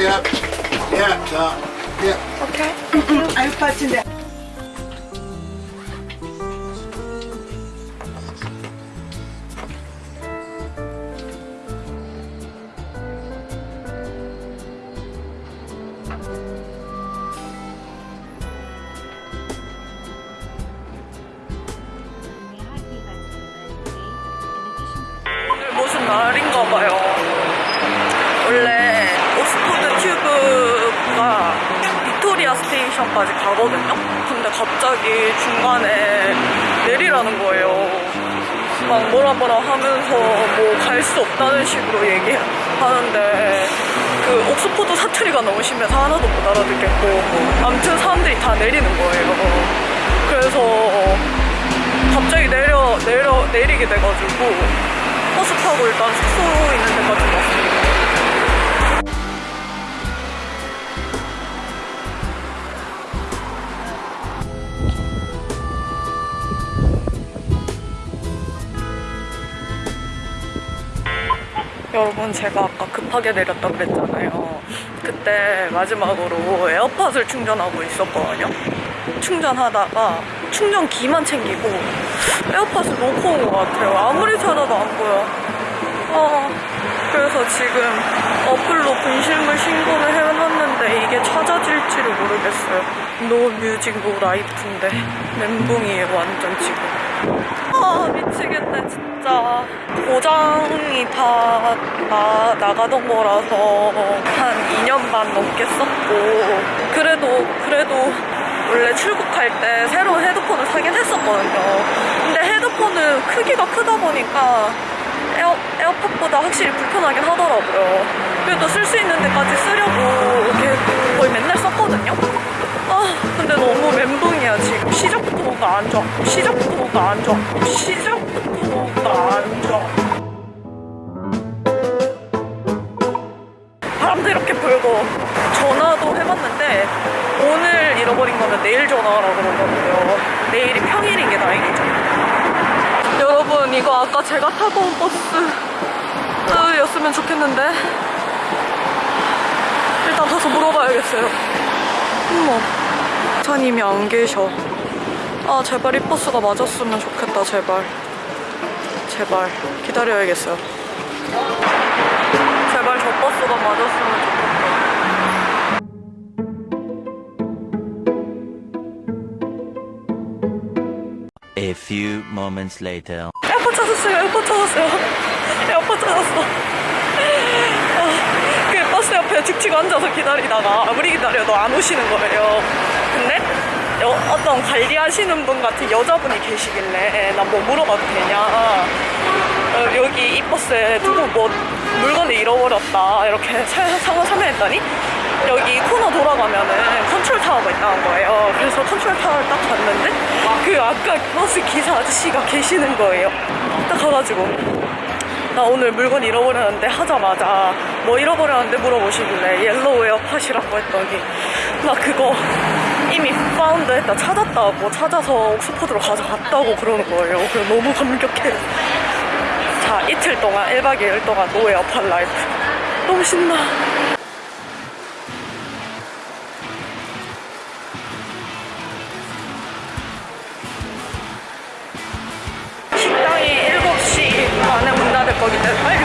Oh, yeah. Yeah, uh, yeah. Okay. I'm touching that. 무슨 날인가 봐요. 스테이션까지 가거든요. 근데 갑자기 중간에 내리라는 거예요. 막 뭐라 뭐라 하면서 뭐 갈 수 없다는 식으로 얘기하는데 그 옥스퍼드 사투리가 너무 심해서 하나도 못 알아듣겠고 아무튼 사람들이 다 내리는 거예요. 그래서 갑자기 내려 내려 내리게 돼가지고 버스 타고 일단 숙소 있는 데까지 왔습니다. 여러분 제가 아까 급하게 내렸다 그랬잖아요. 그때 마지막으로 에어팟을 충전하고 있었거든요. 충전하다가 충전기만 챙기고 에어팟을 놓고 온 것 같아요. 아무리 찾아도 안 보여. 어, 그래서 지금 어플로 분실물 신고를 해놨는데 이게 찾아질지를 모르겠어요. no music no life인데 멘붕이에요 완전 지금. 아 미치겠네 진짜 고장이 다 나, 나가던 거라서 한 2년 반 넘게 썼고 그래도 그래도 원래 출국할 때 새로운 헤드폰을 사긴 했었거든요. 근데 헤드폰은 크기가 크다 보니까 에어, 에어팟보다 확실히 불편하긴 하더라고요. 그래도 쓸 수 있는 데까지 쓰려고 이렇게 거의 맨날 썼거든요. 아 근데 너무 멘붕이야 지금. 시작부터 뭔가 안 좋아. 시작부터 뭔가 안 좋아. 좋아 바람도 이렇게 불고 전화도 해봤는데 오늘 잃어버린 거면 내일 전화하라고 그러거든요. 내일이 평일인 게 다행이죠. 여러분 이거 아까 제가 타고 온 버스였으면 좋겠는데? 일단 가서 물어봐야겠어요. 어머 사장님이 안 계셔. 아 제발 이 버스가 맞았으면 좋겠다 제발 제발 기다려야겠어요. 제발 저 버스가 맞았으면 좋겠다 A few moments later. 에어팟 찾았어요 에어팟 찾았어요. 에어팟 찾았어. 아, 그 버스 옆에 죽치고 앉아서 기다리다가 아무리 기다려도 안 오시는 거예요. 근데 여- 어떤 관리하시는 분 같은 여자분이 계시길래 나 뭐 물어봐도 되냐 어, 여기 이 버스에 누구 뭐 물건을 잃어버렸다 이렇게 사- 상황 설명했더니 여기 코너 돌아가면은 컨트롤 타워가 있다는 거예요. 그래서 컨트롤 타워를 딱 갔는데 그 아까 버스 기사 아저씨가 계시는 거예요. 딱 가가지고 나 오늘 물건 잃어버렸는데 하자마자 뭐 잃어버렸는데 물어보시길래 yellow 에어팟이라고 했더니 나 그거 이미 found 했다 찾았다고 찾아서 옥스퍼드로 가져갔다고 그러는 거예요. 그래서 너무 감격해. 자 이틀 동안 1박 2일 동안 노 에어팟 라이프 너무 신나. 식당이 7시 반에 문 닫을 거기 때문에 빨리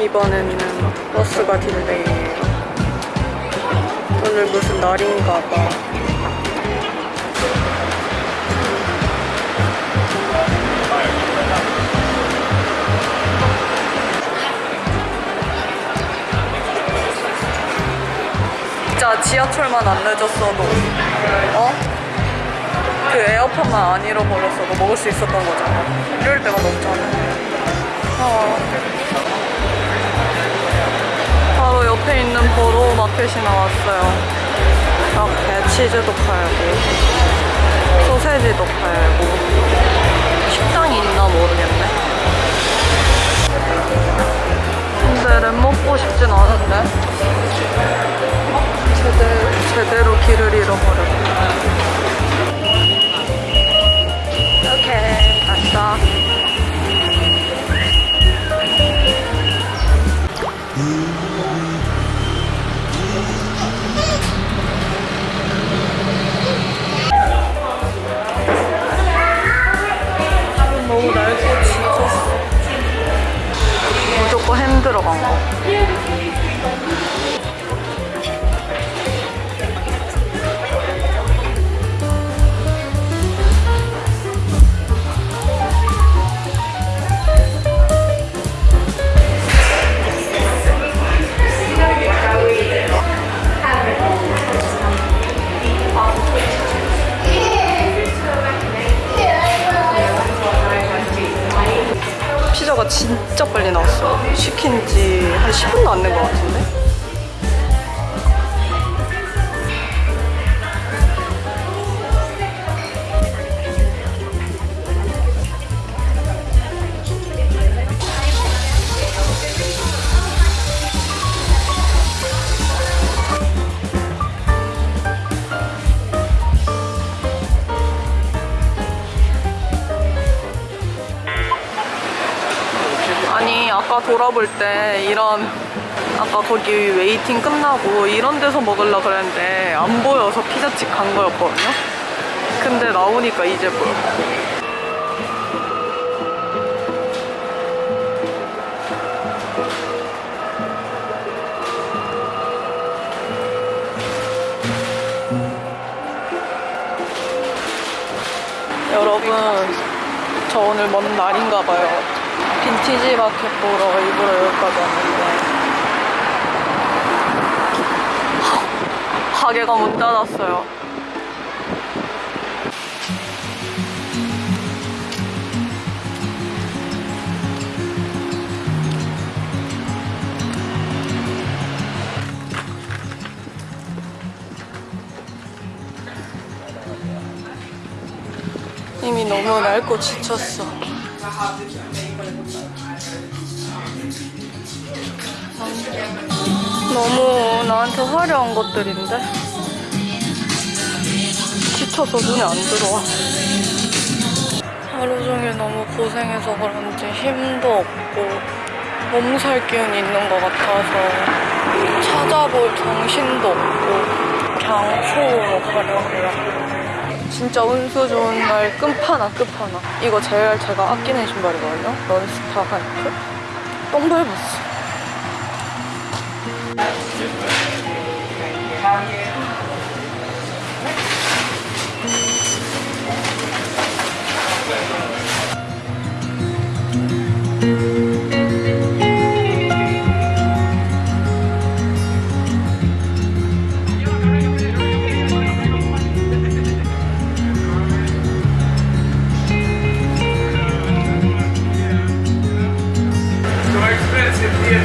이번에는 버스가 delay예요. 오늘 무슨 날인가 봐. 진짜 지하철만 안 늦었어도 어? 그 에어팟만 안 잃어버렸어도 먹을 수 있었던 거잖아. 이럴 때가 없잖아. 어. 옆에 있는 보로 마켓이 나왔어요. 이렇게 치즈도 팔고, 소세지도 팔고, 식당이 있나 모르겠네. 근데 랩 먹고 싶진 않은데. 제대로, 제대로 길을 잃어버렸네. 오케이, 갔다. 너 진짜 빨리 나왔어. 시킨 지 한 10분도 안 된 것 같은데? 돌아볼 때 이런 아까 거기 waiting 끝나고 이런 데서 먹으려 그랬는데 안 보여서 피자집 간 거였거든요. 근데 나오니까 이제 보여 여러분 저 오늘 먼 날인가 봐요 빈티지 마켓 보러 일부러 여기까지 왔는데. 가게가 문 닫았어요. 이미 너무 낡고 지쳤어 너무 나한테 화려한 것들인데. 지쳐서 눈에 안 들어와. 하루 종일 너무 고생해서 그런지 힘도 없고 몸살 기운이 있는 것 같아서 찾아볼 정신도 없고 그냥 쇼로 가려고요. 진짜 운수 좋은 날 끝판왕 끝판왕. 이거 제일 제가 아끼는 신발이거든요. 런스타 하이크? 똥밟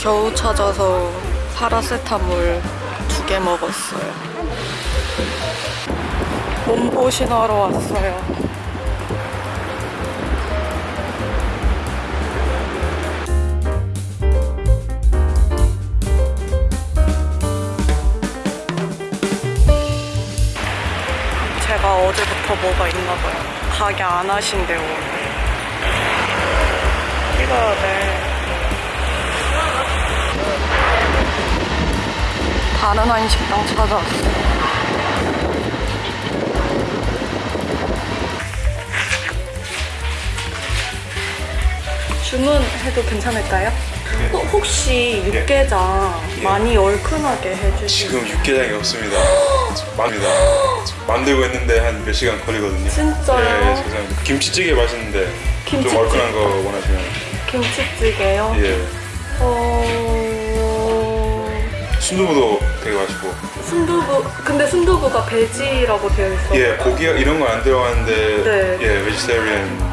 겨우 찾아서 파라세타몰 두 개 먹었어요. 몸보신하러 왔어요. 제가 어제부터 뭐가 있나 봐요. 가게 안 하신대요. 찍어야 돼. 다른 한식당 찾아왔어요. 주문해도 괜찮을까요? 어, 혹시 육개장 많이 얼큰하게 해주실 지금 육개장이 없습니다. 만니다 만들고 있는데 한 몇 시간 걸리거든요. 진짜요? 예, 예, 죄송합니다. 김치찌개 맛있는데 김치찌개. 좀 얼큰한 거 원하시면 김치찌개요? 예. 어... 순두부도 되게 맛있고 순두부 근데 순두부가 베지라고 되어 있어. 예 고기 이런 거 안 들어가는데 네. 예 베지테리언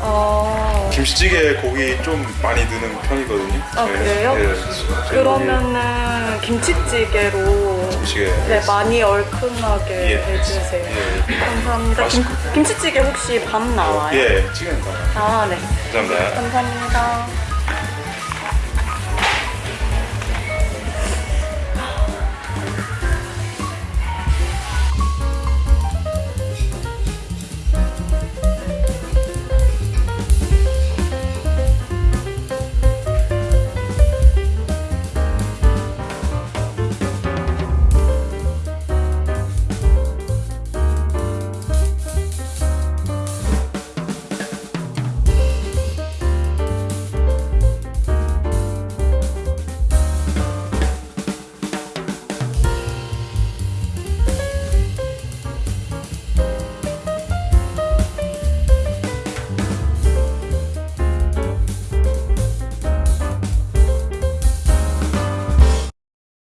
아 김치찌개에 고기 좀 많이 넣는 편이거든요. 아, 예, 그래요? 예. 그러면은 김치찌개로 김치찌개 네 많이 얼큰하게 예. 해주세요. 예. 감사합니다. 김. 김치찌개 혹시 밥 나와요? 예 찌개는 다아 네. 감사합니다. 감사합니다.